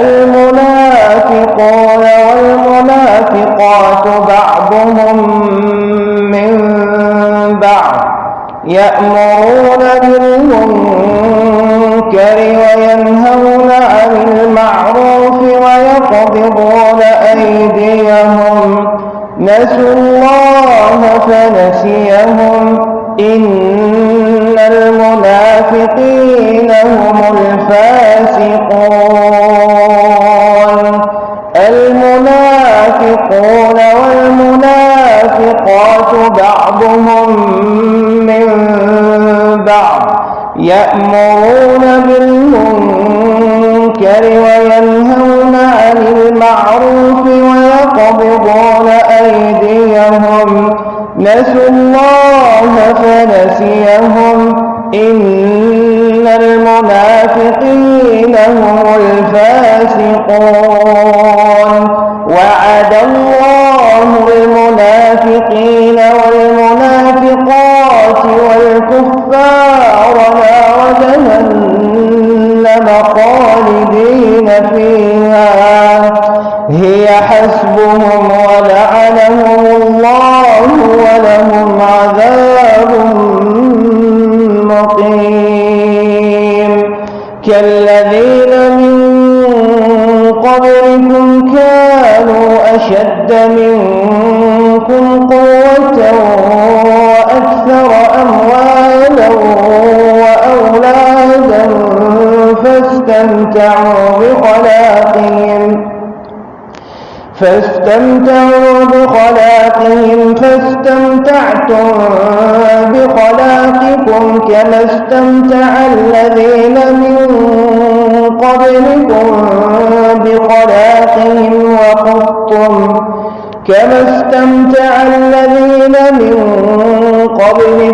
المنافقون والمنافقات بعضهم من بعض يأمرون بالمنكر وينهون عن المعروف ويقبضون أيديهم. نسوا الله فنسيهم. إن المنافقين هم الفاسقون. المنافقون والمنافقات بعضهم من بعض يأمرون بالمنكر وينهون عن المعروف ويقبضون أيديهم. نسوا الله فنسيهم. إن الفاسقون قبلكم كانوا أشد منكم قوة وأكثر أموالا وأولادا فاستمتعوا بخلاقهم. فاستمتعوا بخلاقهم فاستمتعتم بخلاقكم كما استمتع الذين من قبلكم بخلاقهم وخضتم كما استمتع الذين من قبلكم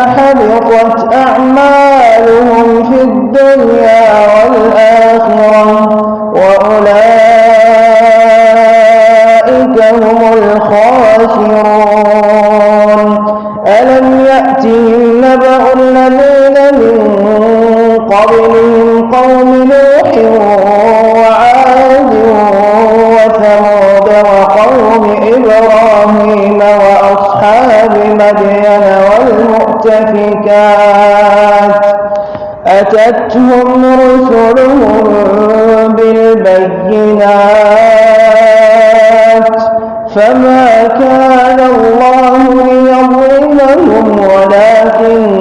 أولئك حبطت أعمالهم في الدنيا والآخرة وأولئك هم الخاسرون. ألم يأتهم نبأ الذين من قبلهم قوم نوح وعاد وثمود وقوم إبراهيم وأصحاب مدين والمؤتفكات أتتهم رسلهم بالبينات. فما كان الله ليظلمهم ولكن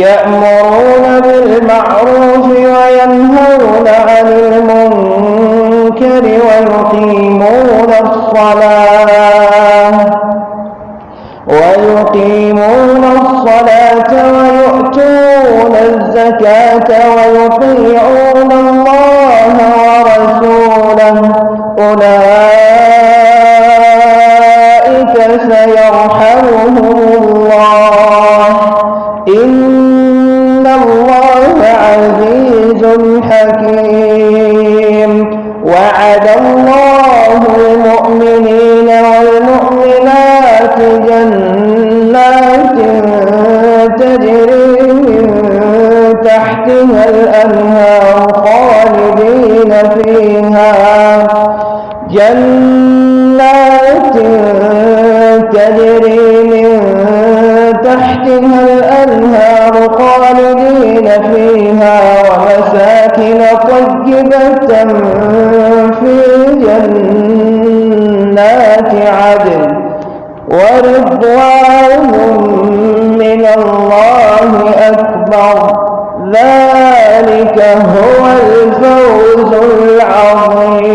يأمرون بالمعروف وينهون عن المنكر ويقيمون الصلاة. ويقيمون الصلاة ويؤتون الزكاة ويطيعون الله ورسوله. أولئك عزيز جنات عدن ورضوان من الله أكبر. ذلك هو الفوز العظيم.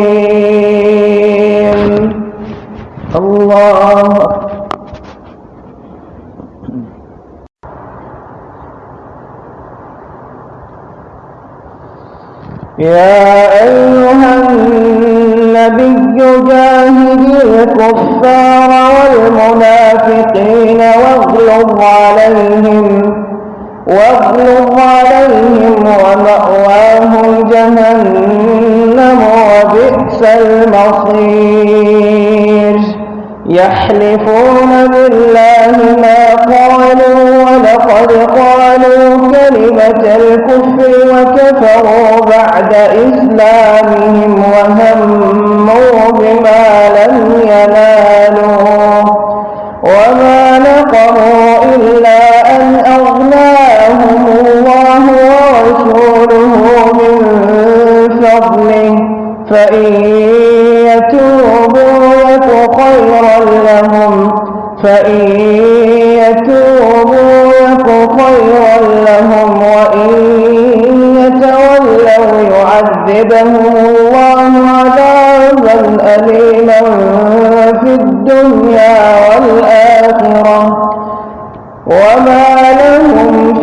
الله يا أيها النبي جاهد الكفار المنافقين واغلظ عليهم واغلظ عليهم ومأواهم جهنم وبئس المصير. يحلفون بالله فإن يتوبوا يك خيرا لهم. فإن يتوبوا يك خيرا لهم. وإن يتولوا يعذبهم الله عذابا أليما في الدنيا والآخرة. وما لهم